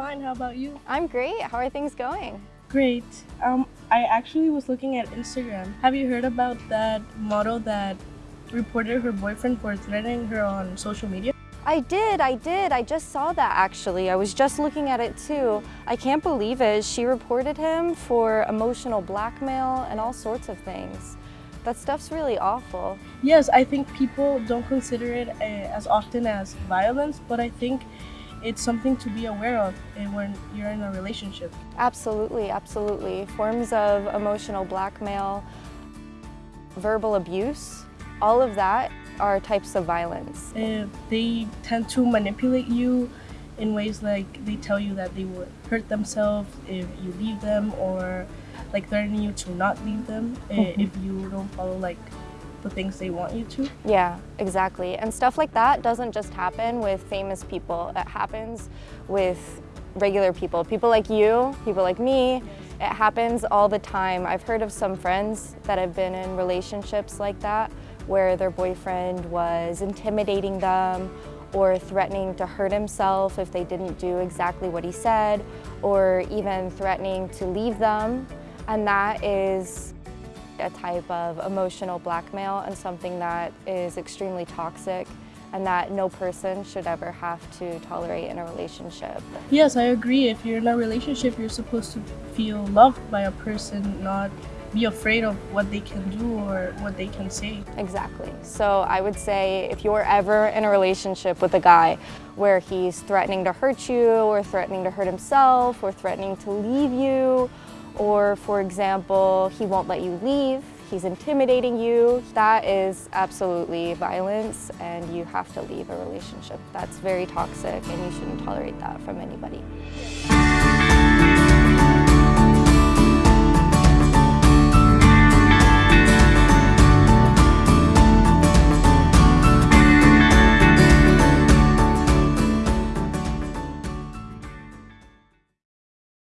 fine. How about you? I'm great. How are things going? Great. Um, I actually was looking at Instagram. Have you heard about that model that reported her boyfriend for threatening her on social media? I did, I did. I just saw that actually. I was just looking at it too. I can't believe it. She reported him for emotional blackmail and all sorts of things. That stuff's really awful. Yes, I think people don't consider it uh, as often as violence, but I think it's something to be aware of uh, when you're in a relationship. Absolutely, absolutely. Forms of emotional blackmail, verbal abuse, all of that are types of violence. Uh, they tend to manipulate you in ways like they tell you that they would hurt themselves if you leave them or like threatening you to not leave them mm -hmm. if you don't follow like the things they want you to. Yeah, exactly. And stuff like that doesn't just happen with famous people. It happens with regular people. People like you, people like me. It happens all the time. I've heard of some friends that have been in relationships like that where their boyfriend was intimidating them or threatening to hurt himself if they didn't do exactly what he said or even threatening to leave them. And that is a type of emotional blackmail and something that is extremely toxic and that no person should ever have to tolerate in a relationship. Yes, I agree. If you're in a relationship, you're supposed to feel loved by a person, not be afraid of what they can do or what they can say. Exactly. So I would say if you're ever in a relationship with a guy where he's threatening to hurt you or threatening to hurt himself or threatening to leave you or for example, he won't let you leave, he's intimidating you, that is absolutely violence and you have to leave a relationship. That's very toxic and you shouldn't tolerate that from anybody.